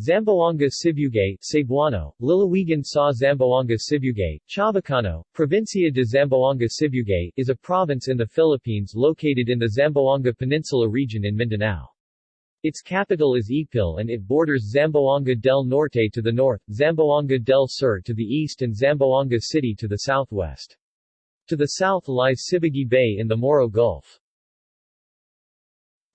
Zamboanga Sibugay, Cebuano, Lalawigan sa Zamboanga Sibugay, Chavacano, Provincia de Zamboanga Sibugay, is a province in the Philippines located in the Zamboanga Peninsula region in Mindanao. Its capital is Ipil and it borders Zamboanga del Norte to the north, Zamboanga del Sur to the east and Zamboanga City to the southwest. To the south lies Sibugay Bay in the Moro Gulf.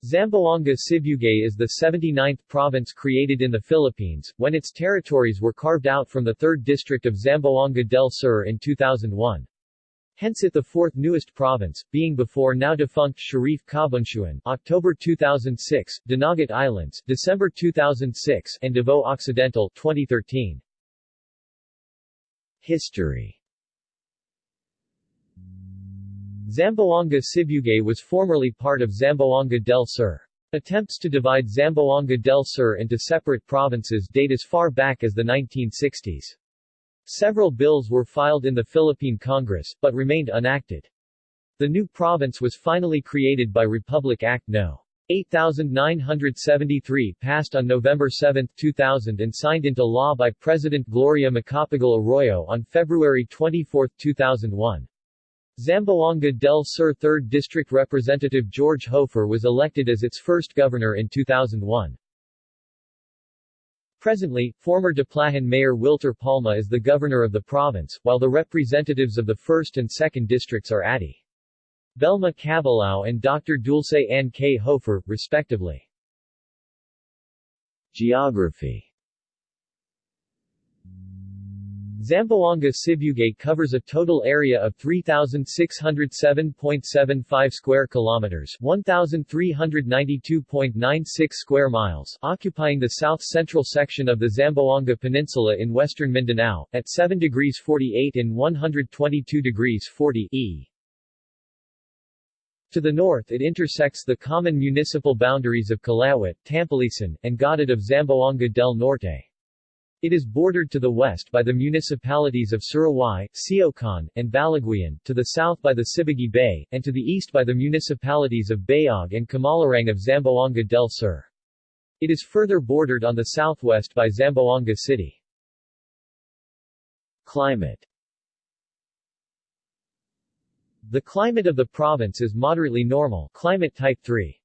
Zamboanga Sibugay is the 79th province created in the Philippines, when its territories were carved out from the 3rd district of Zamboanga del Sur in 2001. Hence it the fourth newest province, being before now defunct Sharif Kabunsuan October 2006, Dinagat Islands December 2006, and Davao Occidental 2013. History Zamboanga Sibugay was formerly part of Zamboanga del Sur. Attempts to divide Zamboanga del Sur into separate provinces date as far back as the 1960s. Several bills were filed in the Philippine Congress, but remained unacted. The new province was finally created by Republic Act No. 8973 passed on November 7, 2000 and signed into law by President Gloria Macapagal Arroyo on February 24, 2001. Zamboanga del Sur 3rd District Representative George Hofer was elected as its first governor in 2001. Presently, former Diplahan Mayor Wilter Palma is the governor of the province, while the representatives of the 1st and 2nd districts are Adi. Belma Cabilao and Dr. Dulce N. K. Hofer, respectively. Geography Zamboanga Sibugay covers a total area of 3607.75 square kilometers, 1392.96 square miles, occupying the south-central section of the Zamboanga Peninsula in western Mindanao at 7 degrees 48 and 122 degrees 40 E. To the north it intersects the common municipal boundaries of Kalawit, Tampilisan, and Godod of Zamboanga del Norte. It is bordered to the west by the municipalities of Sirawai, Siocon, and Baliguian, to the south by the Sibugay Bay, and to the east by the municipalities of Bayog and Kumalarang of Zamboanga del Sur. It is further bordered on the southwest by Zamboanga City. Climate The climate of the province is moderately normal climate type 3.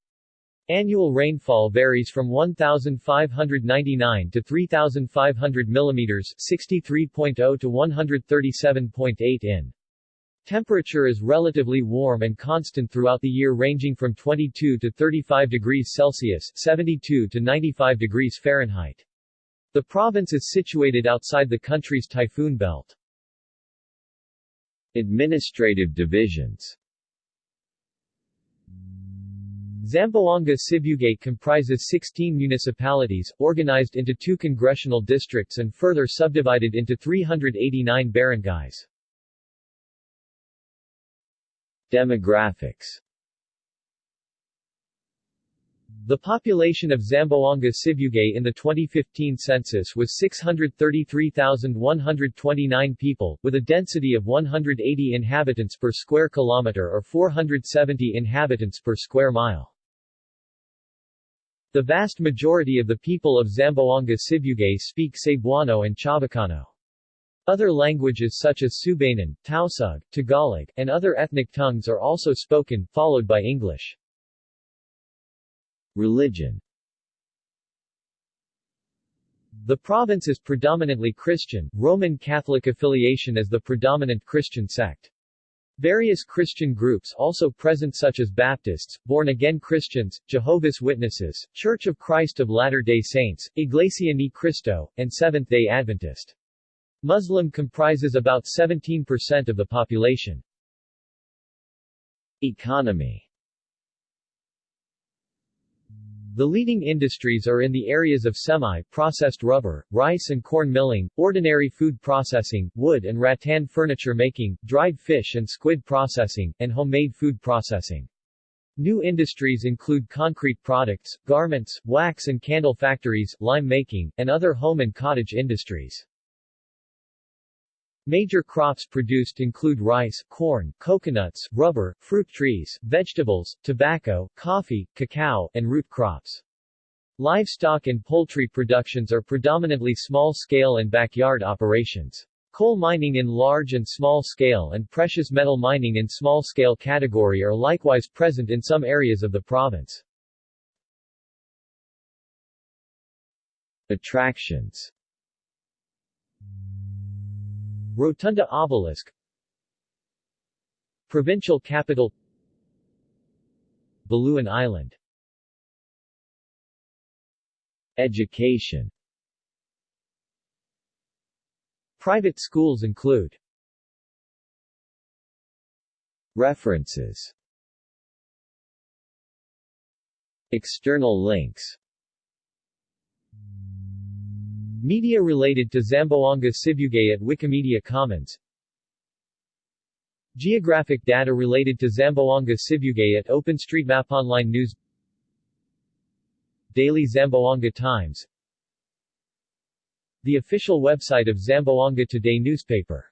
Annual rainfall varies from 1,599 to 3,500 mm 63.0 to 137.8 in. Temperature is relatively warm and constant throughout the year ranging from 22 to 35 degrees Celsius 72 to 95 degrees Fahrenheit. The province is situated outside the country's typhoon belt. Administrative divisions Zamboanga Sibugay comprises 16 municipalities, organized into two congressional districts and further subdivided into 389 barangays. Demographics the population of Zamboanga Sibugay in the 2015 census was 633,129 people, with a density of 180 inhabitants per square kilometer or 470 inhabitants per square mile. The vast majority of the people of Zamboanga Sibugay speak Cebuano and Chavacano. Other languages such as Subanen, Tausug, Tagalog, and other ethnic tongues are also spoken, followed by English. Religion The province is predominantly Christian, Roman Catholic affiliation as the predominant Christian sect. Various Christian groups also present such as Baptists, Born-Again Christians, Jehovah's Witnesses, Church of Christ of Latter-day Saints, Iglesia Ni Cristo, and Seventh-day Adventist. Muslim comprises about 17% of the population. Economy the leading industries are in the areas of semi-processed rubber, rice and corn milling, ordinary food processing, wood and rattan furniture making, dried fish and squid processing, and homemade food processing. New industries include concrete products, garments, wax and candle factories, lime making, and other home and cottage industries. Major crops produced include rice, corn, coconuts, rubber, fruit trees, vegetables, tobacco, coffee, cacao, and root crops. Livestock and poultry productions are predominantly small-scale and backyard operations. Coal mining in large and small scale and precious metal mining in small scale category are likewise present in some areas of the province. Attractions Rotunda Obelisk. Provincial capital. Baluan Island. Education. Private schools include References. External links Media related to Zamboanga Sibugay at Wikimedia Commons. Geographic data related to Zamboanga Sibugay at OpenStreetMap Online News. Daily Zamboanga Times. The official website of Zamboanga Today newspaper